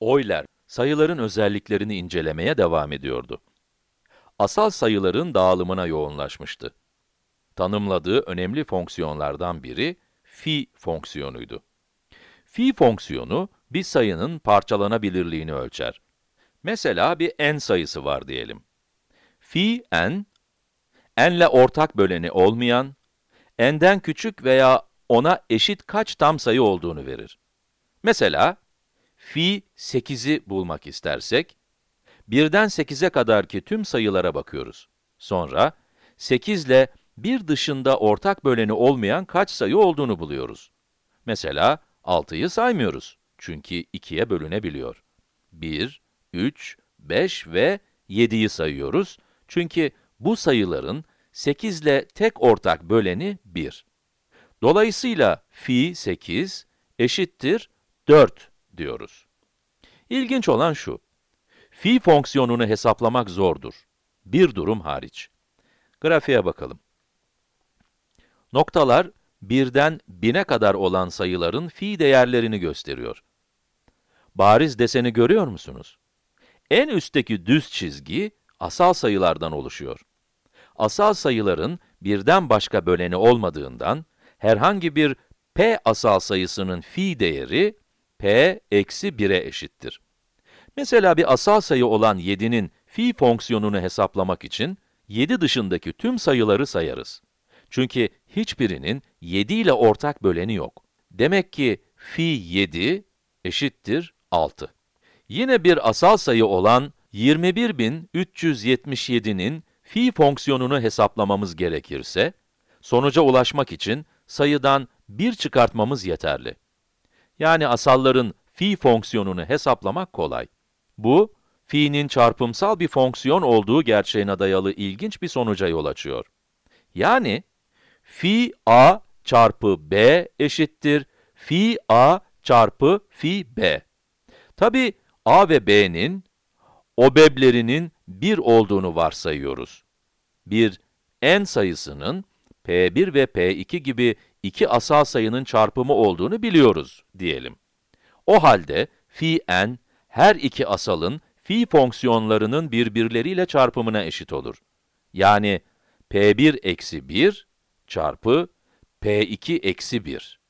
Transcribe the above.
Euler, sayıların özelliklerini incelemeye devam ediyordu. Asal sayıların dağılımına yoğunlaşmıştı. Tanımladığı önemli fonksiyonlardan biri, phi fonksiyonuydu. Phi fonksiyonu, bir sayının parçalanabilirliğini ölçer. Mesela bir n sayısı var diyelim. Phi n, n'le ortak böleni olmayan, n'den küçük veya ona eşit kaç tam sayı olduğunu verir. Mesela, fi 8'i bulmak istersek, 1'den 8'e kadarki tüm sayılara bakıyoruz. Sonra, 8 ile 1 dışında ortak böleni olmayan kaç sayı olduğunu buluyoruz. Mesela, 6'yı saymıyoruz. Çünkü 2'ye bölünebiliyor. 1, 3, 5 ve 7'yi sayıyoruz. Çünkü bu sayıların 8 ile tek ortak böleni 1. Dolayısıyla fi 8 eşittir 4 diyoruz. İlginç olan şu, fi fonksiyonunu hesaplamak zordur. Bir durum hariç. Grafiğe bakalım. Noktalar, birden bine kadar olan sayıların fi değerlerini gösteriyor. Bariz deseni görüyor musunuz? En üstteki düz çizgi, asal sayılardan oluşuyor. Asal sayıların birden başka böleni olmadığından, herhangi bir p asal sayısının fi değeri, p eksi 1'e eşittir. Mesela bir asal sayı olan 7'nin fi fonksiyonunu hesaplamak için, 7 dışındaki tüm sayıları sayarız. Çünkü hiçbirinin 7 ile ortak böleni yok. Demek ki fi 7 eşittir 6. Yine bir asal sayı olan 21377'nin fi fonksiyonunu hesaplamamız gerekirse, sonuca ulaşmak için sayıdan 1 çıkartmamız yeterli. Yani asalların fi fonksiyonunu hesaplamak kolay. Bu, fi'nin çarpımsal bir fonksiyon olduğu gerçeğine dayalı ilginç bir sonuca yol açıyor. Yani, fi a çarpı b eşittir fi a çarpı fi b. Tabi a ve b'nin, obeblerinin 1 olduğunu varsayıyoruz. Bir n sayısının p1 ve p2 gibi iki asal sayının çarpımı olduğunu biliyoruz diyelim. O halde fi n, her iki asalın fi fonksiyonlarının birbirleriyle çarpımına eşit olur. Yani p1 eksi 1 çarpı p2 eksi 1.